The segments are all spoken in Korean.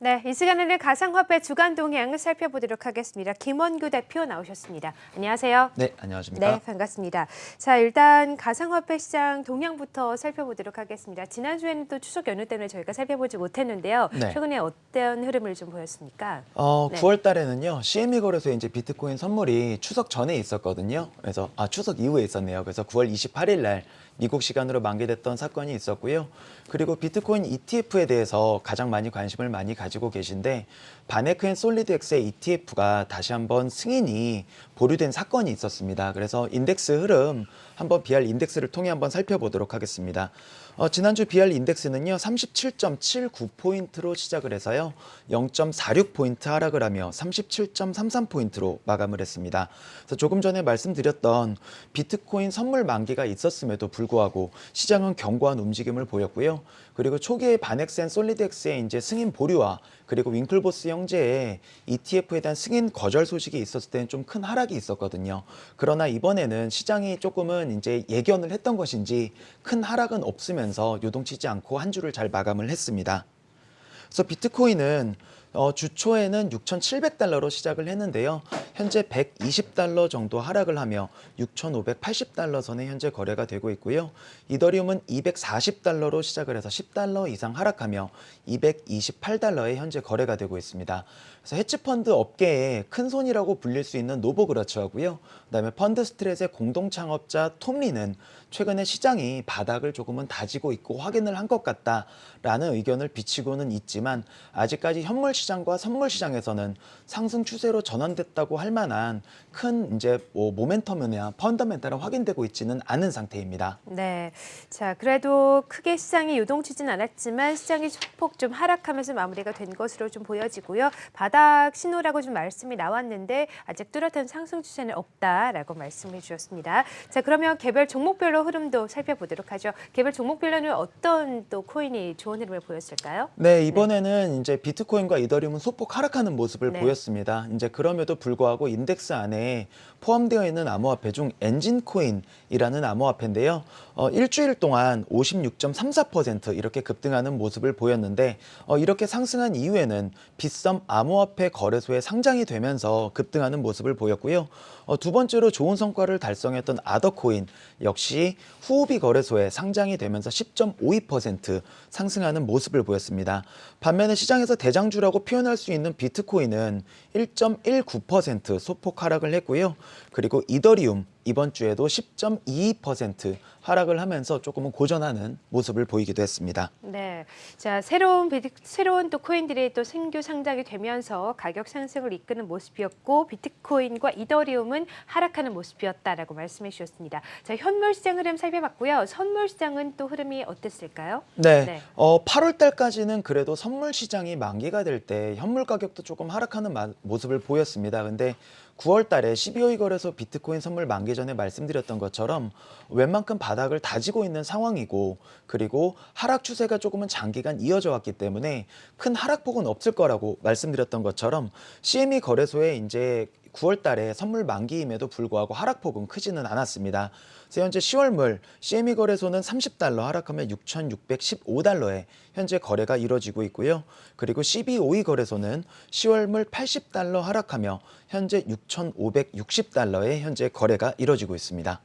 네, 이 시간에는 가상화폐 주간 동향 살펴보도록 하겠습니다. 김원규 대표 나오셨습니다. 안녕하세요. 네, 안녕하십니까? 네, 반갑습니다. 자, 일단 가상화폐 시장 동향부터 살펴보도록 하겠습니다. 지난주에는 또 추석 연휴 때문에 저희가 살펴보지 못했는데요. 네. 최근에 어떤 흐름을 좀 보였습니까? 어, 네. 9월 달에는요, CME 거래소에 이제 비트코인 선물이 추석 전에 있었거든요. 그래서, 아, 추석 이후에 있었네요. 그래서 9월 28일 날 미국 시간으로 만기됐던 사건이 있었고요. 그리고 비트코인 ETF에 대해서 가장 많이 관심을 많이 가지고 계신데, VanEck and SolidX의 ETF가 다시 한번 승인이 보류된 사건이 있었습니다. 그래서 인덱스 흐름 한번 BR 인덱스를 통해 한번 살펴보도록 하겠습니다. 어, 지난주 BR 인덱스는요 37.79포인트로 시작을 해서요 0.46포인트 하락을 하며 37.33포인트로 마감을 했습니다. 그래서 조금 전에 말씀드렸던 비트코인 선물 만기가 있었음에도 불구하고 시장은 견고한 움직임을 보였고요. 그리고 초기에 바넥센 솔리드엑스의 이제 승인 보류와 그리고 윙클보스 형제의 ETF에 대한 승인 거절 소식이 있었을 때는 좀 큰 하락이 있었거든요. 그러나 이번에는 시장이 조금은 이제 예견을 했던 것인지 큰 하락은 없으면 서 요동치지 않고 한 주를 잘 마감을 했습니다. 그래서 비트코인은 어, 주초에는 6,700달러로 시작을 했는데요. 현재 120달러 정도 하락을 하며 6,580달러 선에 현재 거래가 되고 있고요. 이더리움은 240달러로 시작을 해서 10달러 이상 하락하며 228달러에 현재 거래가 되고 있습니다. 그래서 헤지펀드 업계의 큰 손이라고 불릴 수 있는 노보그라츠하고요. 그다음에 펀드 스트레스의 공동 창업자 톰리는 최근에 시장이 바닥을 조금은 다지고 있고 확인을 한 것 같다라는 의견을 비치고는 있지만 아직까지 현물 시장과 선물 시장에서는 상승 추세로 전환됐다고 할 만한 큰 이제 뭐 모멘텀이나 펀더멘탈은 확인되고 있지는 않은 상태입니다. 네. 자, 그래도 크게 시장이 요동치진 않았지만 시장이 소폭 좀 하락하면서 마무리가 된 것으로 좀 보여지고요. 바닥 신호라고 좀 말씀이 나왔는데 아직 뚜렷한 상승 추세는 없다라고 말씀해 주셨습니다. 자, 그러면 개별 종목별로 흐름도 살펴보도록 하죠. 개별 종목별로는 어떤 또 코인이 좋은 흐름을 보였을까요? 네, 이번에는 이제 비트코인과 이더리움은 소폭 하락하는 모습을 네. 보였습니다. 이제 그럼에도 불구하고 인덱스 안에 포함되어 있는 암호화폐 중 엔진코인이라는 암호화폐인데요. 어, 일주일 동안 56.34% 이렇게 급등하는 모습을 보였는데 어, 이렇게 상승한 이후에는 빗썸 암호화폐 거래소에 상장이 되면서 급등하는 모습을 보였고요. 어, 두 번째로 좋은 성과를 달성했던 아더코인 역시 후오비 거래소에 상장이 되면서 10.52% 상승하는 모습을 보였습니다. 반면에 시장에서 대장주라고 표현할 수 있는 비트코인은 1.19% 소폭 하락을 했고요. 그리고 이더리움 이번 주에도 10.22% 하락을 하면서 조금은 고전하는 모습을 보이기도 했습니다. 네. 자, 새로운 비트, 새로운 또 코인들이 또 신규 상장이 되면서 가격 상승을 이끄는 모습이었고 비트코인과 이더리움은 하락하는 모습이었다라고 말씀해 주셨습니다. 자, 현물 시장 흐름 살펴봤고요. 선물 시장은 또 흐름이 어땠을까요? 네, 네. 어, 8월 달까지는 그래도 선물 시장이 만기가 될 때 현물 가격도 조금 하락하는 마- 모습을 보였습니다. 근데 9월 달에 12월 거래소 비트코인 선물 만기 전에 말씀드렸던 것처럼 웬만큼 바닥을 다지고 있는 상황이고 그리고 하락 추세가 조금은 장기간 이어져 왔기 때문에 큰 하락폭은 없을 거라고 말씀드렸던 것처럼 CME 거래소에 이제 9월 달에 선물 만기임에도 불구하고 하락폭은 크지는 않았습니다. 현재 10월 물 CME 거래소는 30달러 하락하며 6,615달러에 현재 거래가 이루어지고 있고요. 그리고 CBOE 거래소는 10월 물 80달러 하락하며 현재 6,560달러에 현재 거래가 이루어지고 있습니다.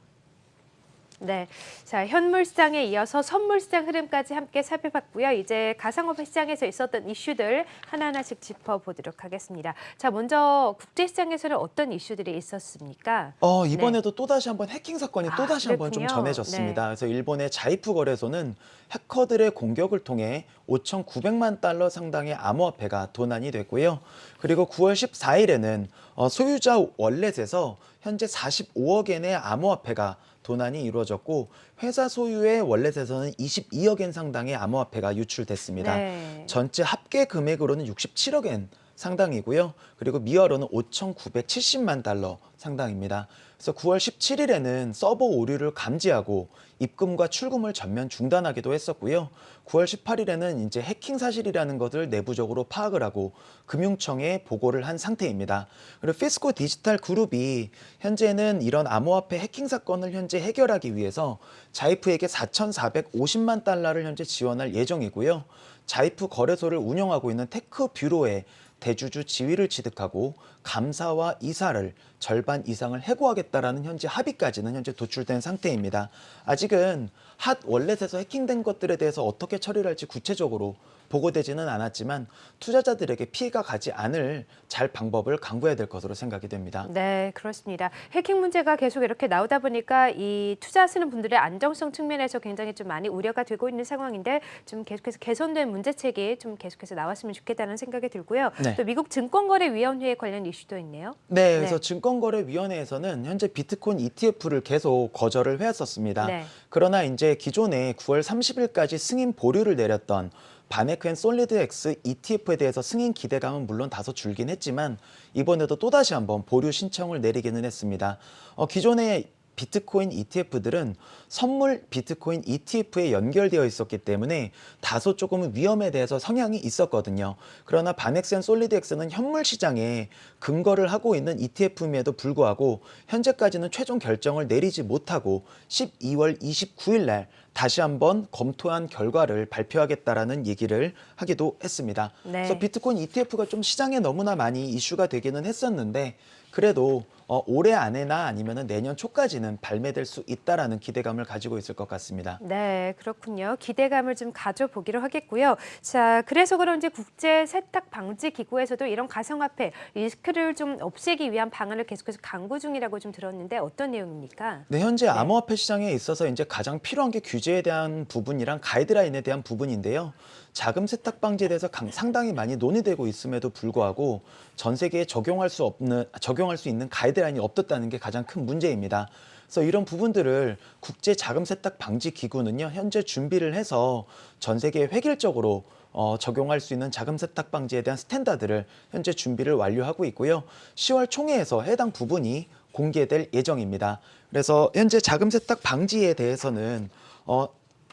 네. 자, 현물 시장에 이어서 선물 시장 흐름까지 함께 살펴봤고요. 이제 가상화폐 시장에서 있었던 이슈들 하나하나씩 짚어보도록 하겠습니다. 자, 먼저 국제 시장에서는 어떤 이슈들이 있었습니까? 어, 이번에도 또다시 한번 해킹 사건이 아, 또 다시 한번 좀. 전해졌습니다. 그래서 일본의 자이프 거래소는 해커들의 공격을 통해 5,900만 달러 상당의 암호화폐가 도난이 됐고요. 그리고 9월 14일에는 어, 소유자 월렛에서 현재 45억 엔의 암호화폐가 도난이 이루어졌고 회사 소유의 월렛에서는 22억엔 상당의 암호화폐가 유출됐습니다. 네. 전체 합계 금액으로는 67억엔 상당이고요. 그리고 미화로는 5,970만 달러 상당입니다. 그래서 9월 17일에는 서버 오류를 감지하고 입금과 출금을 전면 중단하기도 했었고요. 9월 18일에는 이제 해킹 사실이라는 것을 내부적으로 파악을 하고 금융청에 보고를 한 상태입니다. 그리고 피스코 디지털 그룹이 현재는 이런 암호화폐 해킹 사건을 현재 해결하기 위해서 자이프에게 4,450만 달러를 현재 지원할 예정이고요. Zaif 거래소를 운영하고 있는 Tech Bureau의 대주주 지위를 취득하고 감사와 이사를 절반 이상을 해고하겠다라는 현재 합의까지는 현재 도출된 상태입니다. 아직은 핫 월렛에서 해킹된 것들에 대해서 어떻게 처리를 할지 구체적으로 보고되지는 않았지만 투자자들에게 피해가 가지 않을 잘 방법을 강구해야 될 것으로 생각이 됩니다. 네, 그렇습니다. 해킹 문제가 계속 이렇게 나오다 보니까 이 투자하시는 분들의 안정성 측면에서 굉장히 좀 많이 우려가 되고 있는 상황인데 좀 계속해서 개선된 문제책이 좀 계속해서 나왔으면 좋겠다는 생각이 들고요. 네. 또 미국 증권거래위원회 관련 이슈도 있네요. 네, 그래서 네. 증권거래위원회에서는 현재 비트코인 ETF를 계속 거절을 해왔었습니다. 네. 그러나 이제 기존에 9월 30일까지 승인 보류를 내렸던 바네크앤 솔리드 X ETF에 대해서 승인 기대감은 물론 다소 줄긴 했지만 이번에도 또다시 한번 보류 신청을 내리기는 했습니다. 어, 기존에 비트코인 ETF들은 선물 비트코인 ETF에 연결되어 있었기 때문에 다소 조금 위험에 대해서 성향이 있었거든요. 그러나 바넥스앤 솔리드엑스는 현물 시장에 근거를 하고 있는 ETF임에도 불구하고 현재까지는 최종 결정을 내리지 못하고 12월 29일 날 다시 한번 검토한 결과를 발표하겠다라는 얘기를 하기도 했습니다. 네. 그래서 비트코인 ETF가 좀 시장에 너무나 많이 이슈가 되기는 했었는데 그래도 어, 올해 안에나 아니면 내년 초까지는 발매될 수 있다라는 기대감을 가지고 있을 것 같습니다. 네, 그렇군요. 기대감을 좀 가져보기로 하겠고요. 자, 그래서 그런지 국제 세탁 방지 기구에서도 이런 가상화폐 리스크를 좀 없애기 위한 방안을 계속해서 강구 중이라고 좀 들었는데 어떤 내용입니까? 네, 현재 암호화폐 시장에 있어서 이제 가장 필요한 게 규제에 대한 부분이랑 가이드라인에 대한 부분인데요. 자금 세탁 방지에 대해서 강- 상당히 많이 논의되고 있음에도 불구하고 전 세계에 적용할 수 없는 적용할 수 있는 가이드 라인이 없었다는 게 가장 큰 문제입니다. 그래서 이런 부분들을 국제 자금 세탁 방지 기구는요 현재 준비를 해서 전 세계에 획일적으로 어, 적용할 수 있는 자금 세탁 방지에 대한 스탠다드를 현재 준비를 완료하고 있고요. 10월 총회에서 해당 부분이 공개될 예정입니다. 그래서 현재 자금 세탁 방지에 대해서는 어,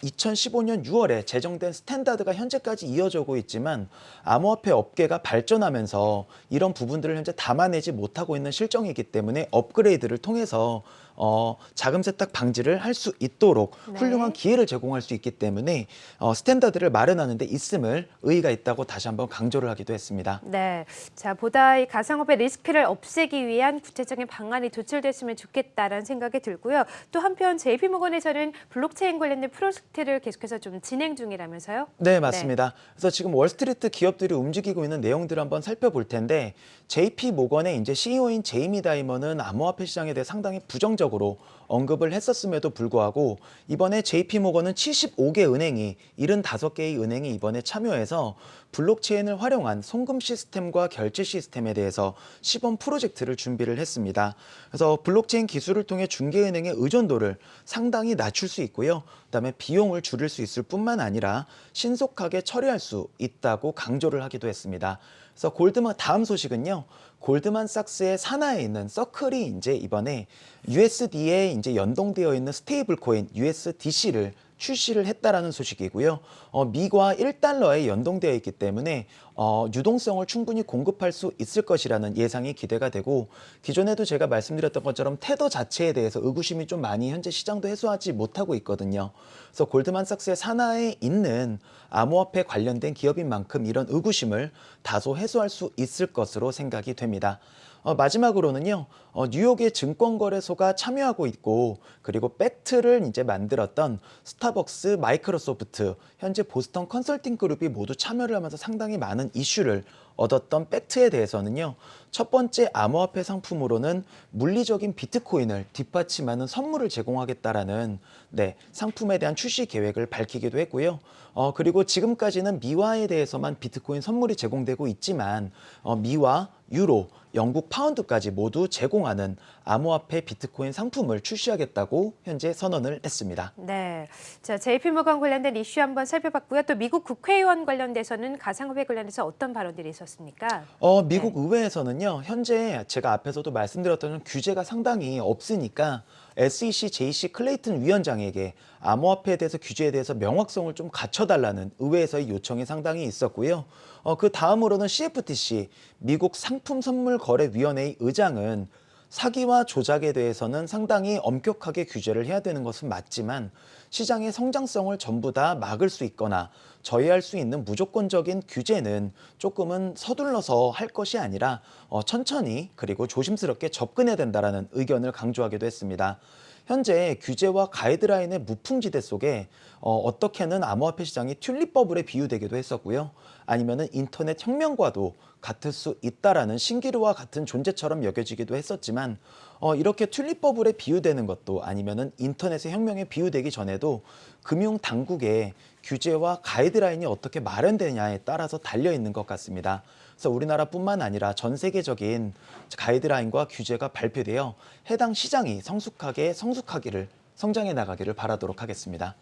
2015년 6월에 제정된 스탠다드가 현재까지 이어지고 있지만 암호화폐 업계가 발전하면서 이런 부분들을 현재 담아내지 못하고 있는 실정이기 때문에 업그레이드를 통해서 어, 자금 세탁 방지를 할 수 있도록 네. 훌륭한 기회를 제공할 수 있기 때문에 어, 스탠다드를 마련하는 데 있음을 의의가 있다고 다시 한번 강조를 하기도 했습니다. 네, 자 보다 이 가상화폐 리스크를 없애기 위한 구체적인 방안이 도출됐으면 좋겠다라는 생각이 들고요. 또 한편 JP모건에서는 블록체인 관련된 프로젝트를 계속해서 좀 진행 중이라면서요? 네, 맞습니다. 그래서 지금 월스트리트 기업들이 움직이고 있는 내용들을 한번 살펴볼 텐데 JP 모건의 이제 CEO인 제이미 다이먼은 암호화폐 시장에 대해 상당히 부정적 으로 언급을 했었음에도 불구하고 이번에 JP 모건은 75개 은행이 75개의 은행이 이번에 참여해서 블록체인을 활용한 송금 시스템과 결제 시스템에 대해서 시범 프로젝트를 준비를 했습니다. 그래서 블록체인 기술을 통해 중개은행의 의존도를 상당히 낮출 수 있고요. 그다음에 비용을 줄일 수 있을 뿐만 아니라 신속하게 처리할 수 있다고 강조를 하기도 했습니다. 그래서 골드만 다음 소식은요. 골드만삭스의 산하에 있는 서클이 이제 이번에 USD에 이제 연동되어 있는 스테이블 코인 USDC를 출시를 했다라는 소식이고요. 어, 미화 1달러에 연동되어 있기 때문에 어, 유동성을 충분히 공급할 수 있을 것이라는 예상이 기대가 되고 기존에도 제가 말씀드렸던 것처럼 테더 자체에 대해서 의구심이 좀 많이 현재 시장도 해소하지 못하고 있거든요. 그래서 골드만삭스의 산하에 있는 암호화폐 관련된 기업인 만큼 이런 의구심을 다소 해소할 수 있을 것으로 생각이 됩니다. 어, 마지막으로는요, 어, 뉴욕의 증권거래소가 참여하고 있고, 그리고 백트를 이제 만들었던 스타벅스, 마이크로소프트, 현재 보스턴 컨설팅 그룹이 모두 참여를 하면서 상당히 많은 이슈를 얻었던 백트에 대해서는요, 첫 번째 암호화폐 상품으로는 물리적인 비트코인을 뒷받침하는 선물을 제공하겠다라는 네, 상품에 대한 출시 계획을 밝히기도 했고요. 어, 그리고 지금까지는 미화에 대해서만 비트코인 선물이 제공되고 있지만 어, 미화, 유로, 영국 파운드까지 모두 제공하는 암호화폐 비트코인 상품을 출시하겠다고 현재 선언을 했습니다. 네, 자 JP모건 관련된 이슈 한번 살펴봤고요. 또 미국 국회의원 관련돼서는 가상화폐 관련해서 어떤 발언들이 있었 습니까? 어, 미국 의회에서는요, 현재 제가 앞에서도 말씀드렸던 규제가 상당히 없으니까 SEC JC 클레이튼 위원장에게 암호화폐에 대해서 규제에 대해서 명확성을 좀 갖춰달라는 의회에서의 요청이 상당히 있었고요. 어, 그 다음으로는 CFTC, 미국 상품 선물 거래 위원회의 의장은 사기와 조작에 대해서는 상당히 엄격하게 규제를 해야 되는 것은 맞지만 시장의 성장성을 전부 다 막을 수 있거나 저해할 수 있는 무조건적인 규제는 조금은 서둘러서 할 것이 아니라 어, 천천히 그리고 조심스럽게 접근해야 된다라는 의견을 강조하기도 했습니다. 현재 규제와 가이드라인의 무풍지대 속에 어, 어떻게는 암호화폐 시장이 튤립 버블에 비유되기도 했었고요. 아니면은 인터넷 혁명과도 같을 수 있다라는 신기루와 같은 존재처럼 여겨지기도 했었지만 어, 이렇게 튤립 버블에 비유되는 것도 아니면은 인터넷의 혁명에 비유되기 전에도 금융 당국의 규제와 가이드라인이 어떻게 마련되냐에 따라서 달려 있는 것 같습니다. 그래서 우리나라뿐만 아니라 전 세계적인 가이드라인과 규제가 발표되어 해당 시장이 성숙하게 성숙하기를 성장해 나가기를 바라도록 하겠습니다.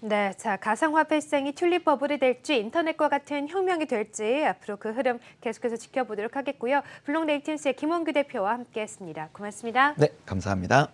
네, 자 가상화폐 시장이 튤립 버블이 될지 인터넷과 같은 혁명이 될지 앞으로 그 흐름 계속해서 지켜보도록 하겠고요. 블록네이틴스의 김원규 대표와 함께했습니다. 고맙습니다. 네, 감사합니다.